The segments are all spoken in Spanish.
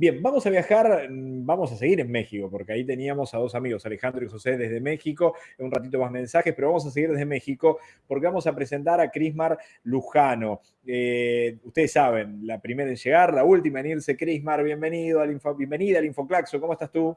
Bien, vamos a viajar, mm, vamos a seguir en México, porque ahí teníamos a dos amigos, Alejandro y José desde México, un ratito más mensajes, pero vamos a seguir desde México porque vamos a presentar a Crismar Lujano. Eh, ustedes saben, la primera en llegar, la última en irse, Crismar, bienvenido al Info, bienvenida al Infoclaxo, ¿cómo estás tú?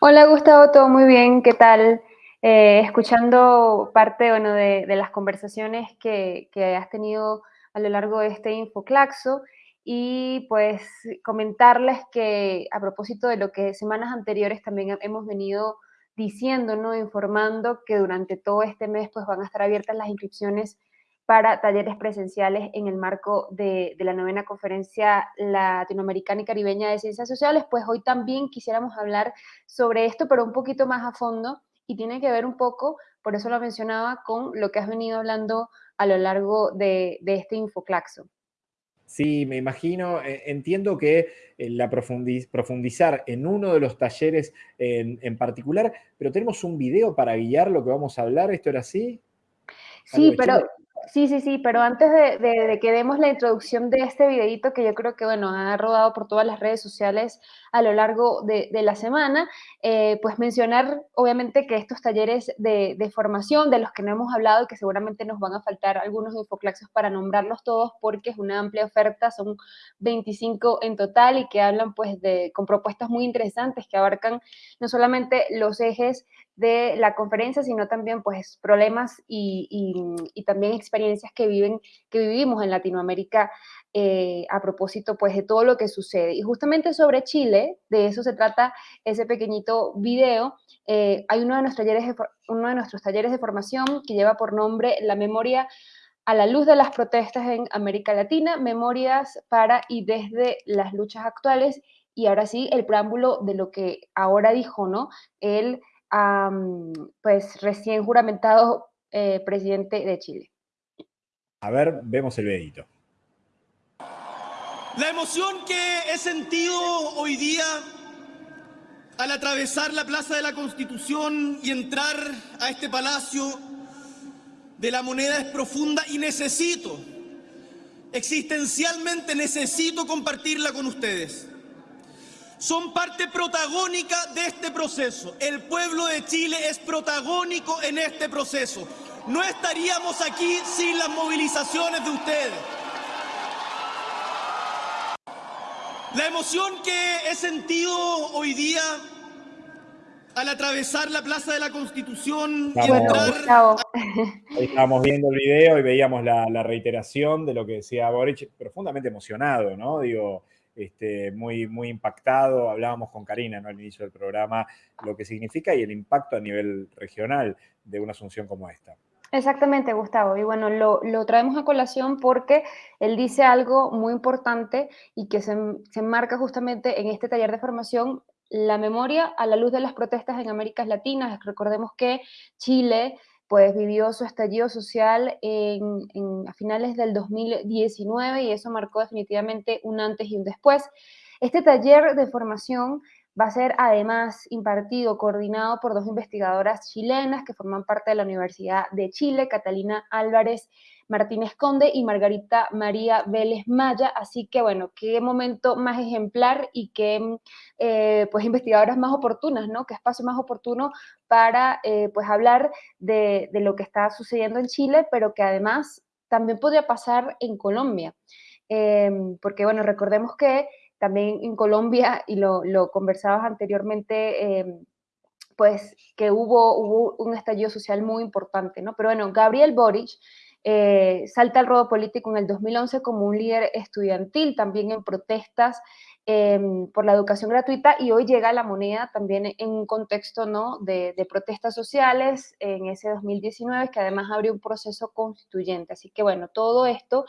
Hola Gustavo, todo muy bien, ¿qué tal? Eh, escuchando parte bueno, de, las conversaciones que, que has tenido a lo largo de este Infoclaxo y pues comentarles que a propósito de lo que semanas anteriores también hemos venido diciendo, ¿no? informando que durante todo este mes pues van a estar abiertas las inscripciones para talleres presenciales en el marco de, la novena conferencia latinoamericana y caribeña de ciencias sociales, pues hoy también quisiéramos hablar sobre esto, pero un poquito más a fondo y tiene que ver un poco, por eso lo mencionaba, con lo que has venido hablando a lo largo de, de este infoclaxo. Sí, me imagino, eh, entiendo que eh, la profundizar en uno de los talleres en, particular, pero tenemos un video para guiar lo que vamos a hablar, ¿esto era así? Sí, pero Sí, sí, sí, pero antes de, que demos la introducción de este videito que yo creo que, bueno, ha rodado por todas las redes sociales a lo largo de, la semana, eh, pues mencionar, obviamente, que estos talleres de, formación, de los que no hemos hablado que seguramente nos van a faltar algunos infoclaxos para nombrarlos todos porque es una amplia oferta, son 25 en total y que hablan, pues, de, con propuestas muy interesantes que abarcan no solamente los ejes de la conferencia, sino también pues problemas y, y, también experiencias que, viven, que vivimos en Latinoamérica eh, a propósito pues de todo lo que sucede. Y justamente sobre Chile, de eso se trata ese pequeñito video. Eh, hay uno de, nuestros talleres de, uno de nuestros talleres de formación que lleva por nombre La memoria a la luz de las protestas en América Latina, memorias para y desde las luchas actuales. Y ahora sí, el preámbulo de lo que ahora dijo, ¿no? Pues recién juramentado eh, presidente de Chile. A ver, vemos el videito. La emoción que he sentido hoy día al atravesar la Plaza de la Constitución y entrar a este palacio de la moneda es profunda y necesito, existencialmente necesito compartirla con ustedes son parte protagónica de este proceso. El pueblo de Chile es protagónico en este proceso. No estaríamos aquí sin las movilizaciones de ustedes. La emoción que he sentido hoy día al atravesar la Plaza de la Constitución y entrar... estábamos viendo el video y veíamos la, la, reiteración de lo que decía Boric, profundamente emocionado, ¿no? Digo, este, muy, muy impactado. Hablábamos con Karina ¿no? al inicio del programa lo que significa y el impacto a nivel regional de una asunción como esta. Exactamente, Gustavo. Y bueno, lo, traemos a colación porque él dice algo muy importante y que se, se enmarca justamente en este taller de formación, la memoria a la luz de las protestas en América Latina. Recordemos que Chile pues vivió su estallido social en, a finales del 2019 y eso marcó definitivamente un antes y un después. Este taller de formación va a ser además impartido, coordinado por dos investigadoras chilenas que forman parte de la Universidad de Chile, Catalina Álvarez Martínez Conde y Margarita María Vélez Maya. Así que, bueno, qué momento más ejemplar y qué, eh, pues, investigadoras más oportunas, ¿no? Qué espacio más oportuno para, eh, pues, hablar de, lo que está sucediendo en Chile, pero que además también podría pasar en Colombia. Em, porque, bueno, recordemos que también en Colombia, y lo, lo conversabas anteriormente, em, pues que hubo, hubo un estallido social muy importante, ¿no? Pero bueno, Gabriel Boric eh, salta al rodo político en el 2011 como un líder estudiantil, también en protestas em, por la educación gratuita y hoy llega a la moneda también en un contexto ¿no? de, protestas sociales en ese 2019 que además abrió un proceso constituyente. Así que bueno, todo esto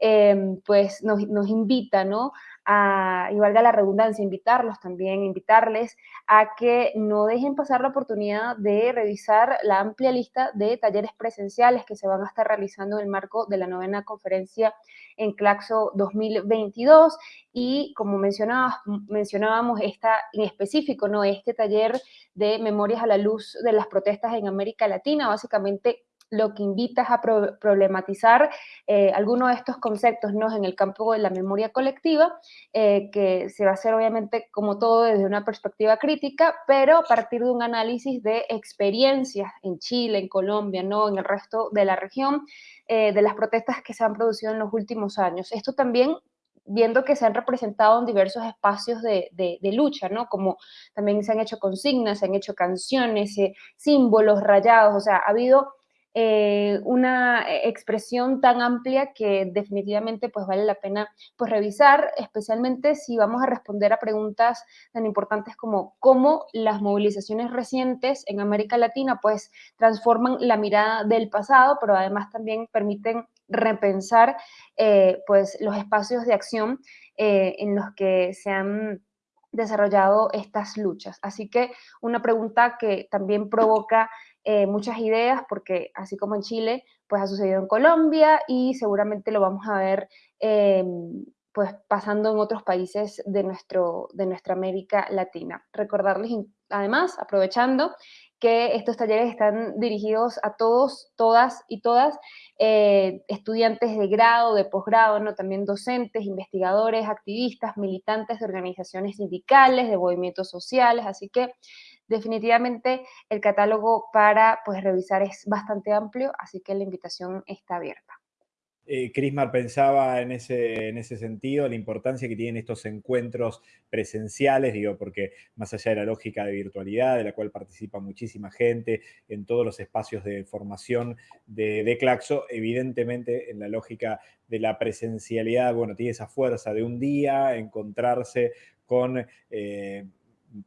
em, pues nos, nos invita ¿no? A, y valga la redundancia, invitarlos también, invitarles a que no dejen pasar la oportunidad de revisar la amplia lista de talleres presenciales que se van a estar realizando en el marco de la novena conferencia en Claxo 2022 y como mencionábamos, esta en específico, ¿no? este taller de Memorias a la Luz de las Protestas en América Latina, básicamente lo que invita es a problematizar eh, algunos de estos conceptos ¿no? en el campo de la memoria colectiva, eh, que se va a hacer obviamente como todo desde una perspectiva crítica, pero a partir de un análisis de experiencias en Chile, en Colombia, ¿no? en el resto de la región, eh, de las protestas que se han producido en los últimos años. Esto también viendo que se han representado en diversos espacios de, lucha, ¿no? Como también se han hecho consignas, se han hecho canciones, símbolos rayados, o sea, ha habido eh, una expresión tan amplia que definitivamente pues vale la pena pues revisar, especialmente si vamos a responder a preguntas tan importantes como cómo las movilizaciones recientes en América Latina pues transforman la mirada del pasado, pero además también permiten repensar eh, pues los espacios de acción eh, en los que se han desarrollado estas luchas. Así que una pregunta que también provoca eh, muchas ideas, porque así como en Chile, pues ha sucedido en Colombia y seguramente lo vamos a ver em, pues pasando en otros países de, nuestro, de nuestra América Latina. Recordarles además, aprovechando, que estos talleres están dirigidos a todos, todas y todas, eh, estudiantes de grado, de posgrado, ¿no? también docentes, investigadores, activistas, militantes de organizaciones sindicales, de movimientos sociales, así que definitivamente el catálogo para pues, revisar es bastante amplio, así que la invitación está abierta. Eh, Crismar pensaba en ese, en ese sentido, la importancia que tienen estos encuentros presenciales, digo, porque más allá de la lógica de virtualidad, de la cual participa muchísima gente en todos los espacios de formación de, Claxo, evidentemente en la lógica de la presencialidad, bueno, tiene esa fuerza de un día encontrarse con... Eh,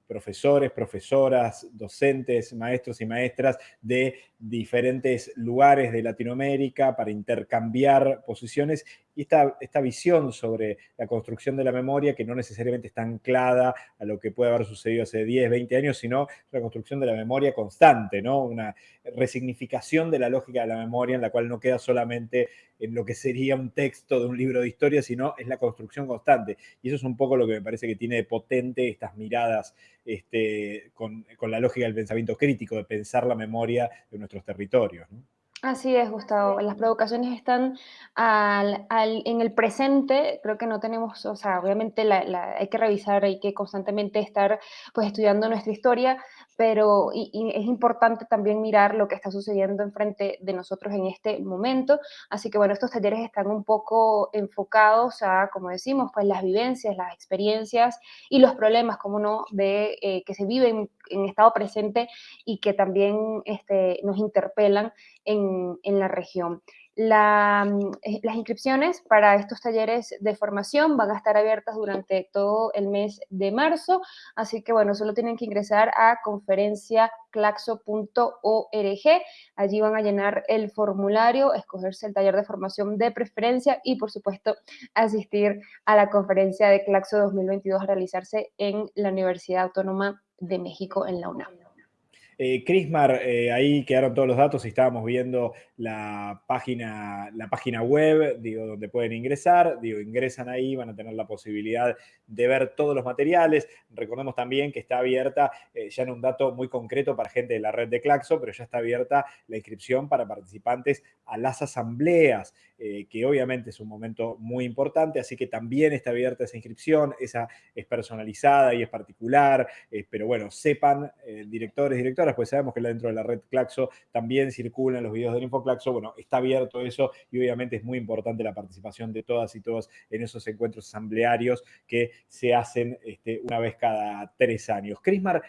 profesores, profesoras, docentes, maestros y maestras de diferentes lugares de Latinoamérica para intercambiar posiciones y esta, esta visión sobre la construcción de la memoria que no necesariamente está anclada a lo que puede haber sucedido hace 10, 20 años, sino la construcción de la memoria constante, ¿no? Una resignificación de la lógica de la memoria en la cual no queda solamente en lo que sería un texto de un libro de historia, sino es la construcción constante. Y eso es un poco lo que me parece que tiene de potente estas miradas este, con, con la lógica del pensamiento crítico, de pensar la memoria de nuestros territorios. ¿no? Así es, Gustavo. Las provocaciones están en el presente. Creo que no tenemos, o sea, obviamente hay que revisar, hay que constantemente estar pues estudiando nuestra historia, pero es importante también mirar lo que está sucediendo enfrente de nosotros en este momento. Así que bueno, estos talleres están un poco enfocados a, como decimos, pues las vivencias, las experiencias y los problemas, como no, de eh, que se viven en estado presente y que también este, nos interpelan en, en la región. La, mm, eh, las inscripciones para estos talleres de formación van a estar abiertas durante todo el mes de marzo, así que bueno, solo tienen que ingresar a conferenciaclaxo.org, allí van a llenar el formulario, escogerse el taller de formación de preferencia y por supuesto asistir a la conferencia de Claxo 2022 a realizarse en la Universidad Autónoma de México en la UNAM. Eh, Crismar, eh, ahí quedaron todos los datos y estábamos viendo la página, la página web, digo, donde pueden ingresar, digo, ingresan ahí, van a tener la posibilidad de ver todos los materiales. Recordemos también que está abierta, eh, ya en un dato muy concreto para gente de la red de Claxo, pero ya está abierta la inscripción para participantes a las asambleas, que obviamente es un momento muy importante, así que también está abierta esa inscripción, esa es personalizada y es particular, pero bueno, sepan, directores, directores, pues sabemos que dentro de la red Claxo también circulan los videos del InfoClaxo, bueno, está abierto eso y obviamente es muy importante la participación de todas y todos en esos encuentros asamblearios que se hacen este, una vez cada tres años. Crismar,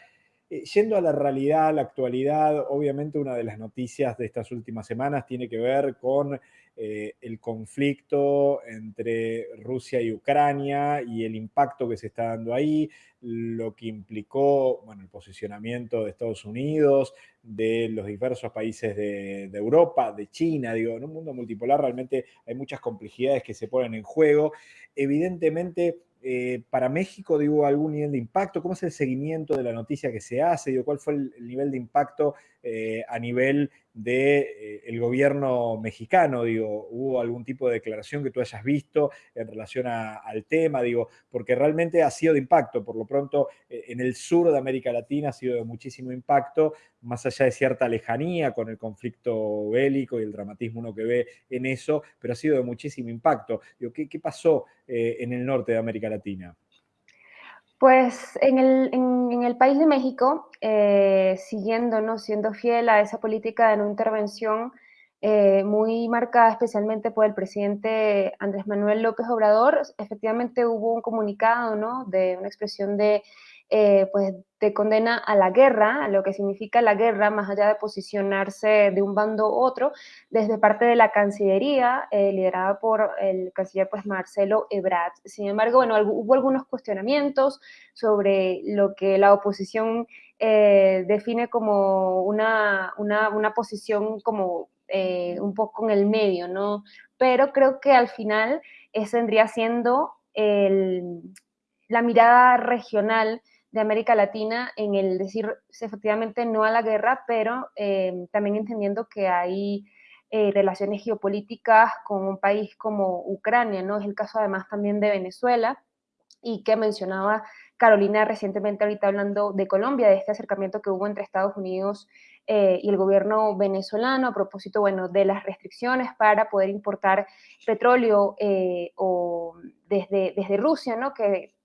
eh, yendo a la realidad, a la actualidad, obviamente una de las noticias de estas últimas semanas tiene que ver con eh, el conflicto entre Rusia y Ucrania y el impacto que se está dando ahí, lo que implicó bueno, el posicionamiento de Estados Unidos, de los diversos países de, Europa, de China, digo, en un mundo multipolar realmente hay muchas complejidades que se ponen en juego. Evidentemente, eh, para México, digo, algún nivel de impacto? ¿Cómo es el seguimiento de la noticia que se hace? Digo, ¿Cuál fue el, nivel de impacto eh, a nivel del gobierno mexicano, digo, ¿hubo algún tipo de declaración que tú hayas visto en relación al tema? Digo, porque realmente ha sido de impacto, por lo pronto en el sur de América Latina ha sido de muchísimo impacto, más allá de cierta lejanía con el conflicto bélico y el dramatismo uno que ve en eso, pero ha sido de muchísimo impacto. Digo, ¿qué, qué pasó en el norte de América Latina? Pues en el, en, el, país de México, eh, siguiendo, ¿no? siendo fiel a esa política de no intervención eh, muy marcada especialmente por el presidente Andrés Manuel López Obrador, efectivamente hubo un comunicado ¿no? de una expresión de eh, pues te condena a la guerra, a lo que significa la guerra, más allá de posicionarse de un bando u otro, desde parte de la Cancillería, eh, liderada por el canciller pues, Marcelo Ebrard. Sin embargo, bueno, hubo algunos cuestionamientos sobre lo que la oposición eh, define como una, una, una posición como un poco en el medio, ¿no? Pero creo que al final ese vendría siendo la mirada regional de América Latina en el decir efectivamente no a la guerra, pero eh, también entendiendo que hay eh, relaciones geopolíticas con un país como Ucrania, ¿no? Es el caso además también de Venezuela y que mencionaba Carolina recientemente ahorita hablando de Colombia, de este acercamiento que hubo entre Estados Unidos eh, y el gobierno venezolano a propósito, bueno, de las restricciones para poder importar petróleo o desde, desde Rusia, ¿no? Que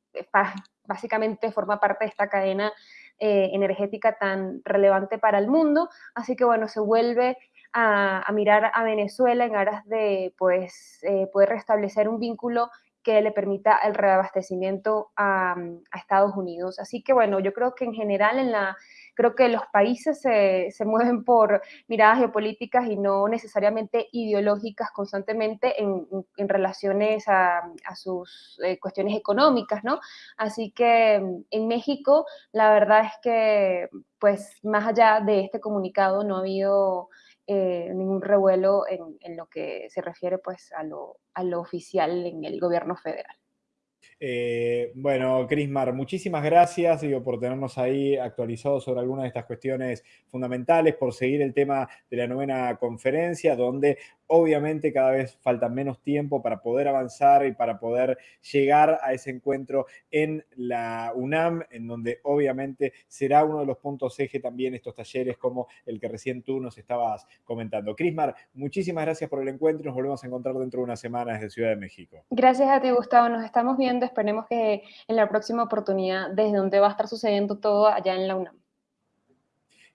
básicamente forma parte de esta cadena eh, energética tan relevante para el mundo. Así que bueno, se vuelve a, mirar a Venezuela en aras de pues, eh, poder restablecer un vínculo que le permita el reabastecimiento a, a, Estados Unidos. Así que bueno, yo creo que en general en la, creo que los países se, se mueven por miradas geopolíticas y no necesariamente ideológicas constantemente en, en relaciones a, a sus eh, cuestiones económicas, ¿no? Así que mm, en México la verdad es que pues más allá de este comunicado no ha habido eh, ningún revuelo en, en, lo que se refiere pues a lo, a lo oficial en el gobierno federal. Eh, bueno, Crismar, muchísimas gracias por tenernos ahí actualizados sobre algunas de estas cuestiones fundamentales, por seguir el tema de la novena conferencia, donde obviamente cada vez falta menos tiempo para poder avanzar y para poder llegar a ese encuentro en la UNAM, en donde obviamente será uno de los puntos eje también estos talleres como el que recién tú nos estabas comentando. Crismar, muchísimas gracias por el encuentro y nos volvemos a encontrar dentro de unas semanas desde Ciudad de México. Gracias a ti, Gustavo. Nos estamos viendo. Esperemos que en la próxima oportunidad, desde donde va a estar sucediendo todo allá en la UNAM.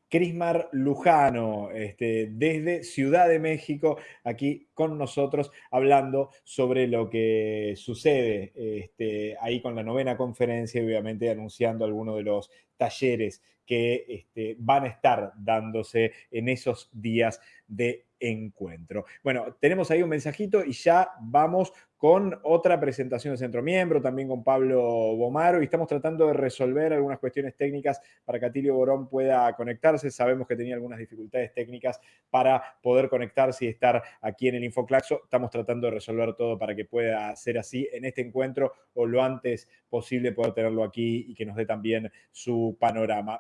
Crismar Lujano, este, desde Ciudad de México, aquí con nosotros, hablando sobre lo que sucede este, ahí con la novena conferencia y obviamente anunciando algunos de los talleres que este, van a estar dándose en esos días de encuentro. Bueno, tenemos ahí un mensajito y ya vamos con otra presentación de Centro Miembro, también con Pablo Bomaro, y estamos tratando de resolver algunas cuestiones técnicas para que Atilio Borón pueda conectarse. Sabemos que tenía algunas dificultades técnicas para poder conectarse y estar aquí en el Infoclaxo. Estamos tratando de resolver todo para que pueda ser así en este encuentro o lo antes posible poder tenerlo aquí y que nos dé también su panorama.